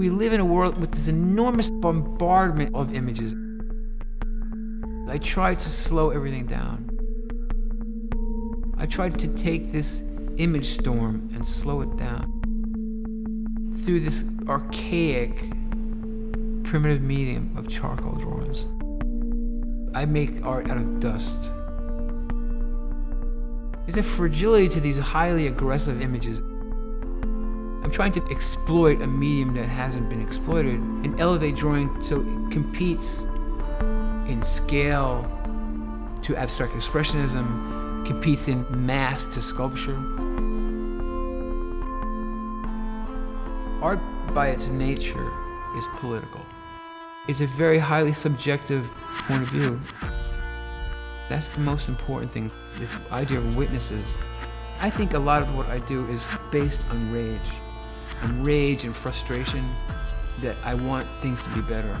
We live in a world with this enormous bombardment of images. I tried to slow everything down. I tried to take this image storm and slow it down through this archaic, primitive medium of charcoal drawings. I make art out of dust. There's a fragility to these highly aggressive images. I'm trying to exploit a medium that hasn't been exploited and elevate drawing so it competes in scale to abstract expressionism, competes in mass to sculpture. Art by its nature is political. It's a very highly subjective point of view. That's the most important thing, this idea of witnesses. I think a lot of what I do is based on rage, on rage and frustration that I want things to be better.